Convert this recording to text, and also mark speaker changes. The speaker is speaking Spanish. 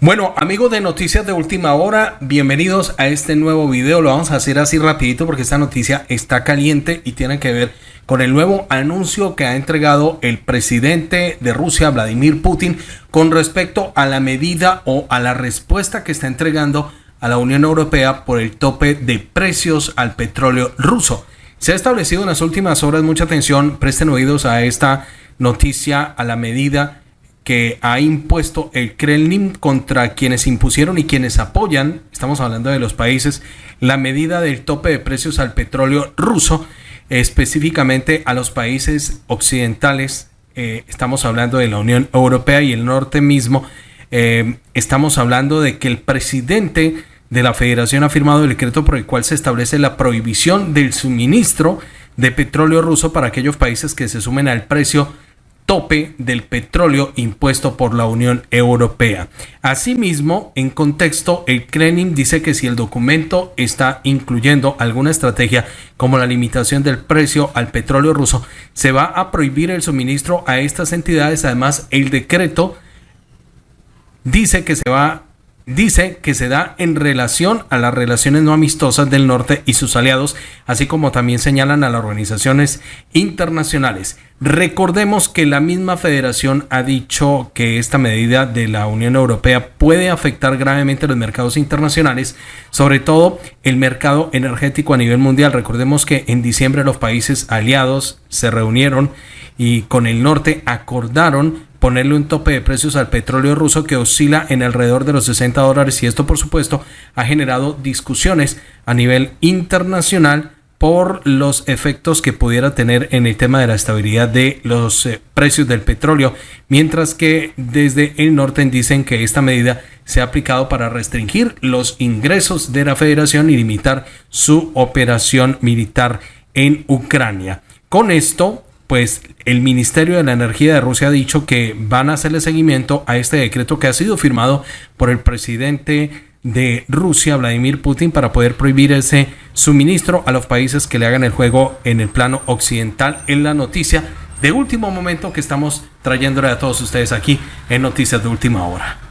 Speaker 1: Bueno, amigos de Noticias de Última Hora, bienvenidos a este nuevo video. Lo vamos a hacer así rapidito porque esta noticia está caliente y tiene que ver con el nuevo anuncio que ha entregado el presidente de Rusia, Vladimir Putin, con respecto a la medida o a la respuesta que está entregando a la Unión Europea por el tope de precios al petróleo ruso. Se ha establecido en las últimas horas mucha atención, presten oídos a esta noticia, a la medida que ha impuesto el Kremlin contra quienes impusieron y quienes apoyan, estamos hablando de los países, la medida del tope de precios al petróleo ruso, específicamente a los países occidentales, eh, estamos hablando de la Unión Europea y el norte mismo, eh, estamos hablando de que el presidente de la federación ha firmado el decreto por el cual se establece la prohibición del suministro de petróleo ruso para aquellos países que se sumen al precio tope del petróleo impuesto por la Unión Europea. Asimismo, en contexto, el Kremlin dice que si el documento está incluyendo alguna estrategia como la limitación del precio al petróleo ruso, se va a prohibir el suministro a estas entidades. Además, el decreto dice que se va dice que se da en relación a las relaciones no amistosas del norte y sus aliados, así como también señalan a las organizaciones internacionales. Recordemos que la misma federación ha dicho que esta medida de la Unión Europea puede afectar gravemente los mercados internacionales, sobre todo el mercado energético a nivel mundial. Recordemos que en diciembre los países aliados se reunieron y con el norte acordaron ponerle un tope de precios al petróleo ruso que oscila en alrededor de los 60 dólares y esto por supuesto ha generado discusiones a nivel internacional por los efectos que pudiera tener en el tema de la estabilidad de los eh, precios del petróleo, mientras que desde el norte dicen que esta medida se ha aplicado para restringir los ingresos de la federación y limitar su operación militar en Ucrania. Con esto, pues el Ministerio de la Energía de Rusia ha dicho que van a hacerle seguimiento a este decreto que ha sido firmado por el presidente de Rusia, Vladimir Putin, para poder prohibir ese suministro a los países que le hagan el juego en el plano occidental en la noticia de último momento que estamos trayéndole a todos ustedes aquí en Noticias de Última Hora.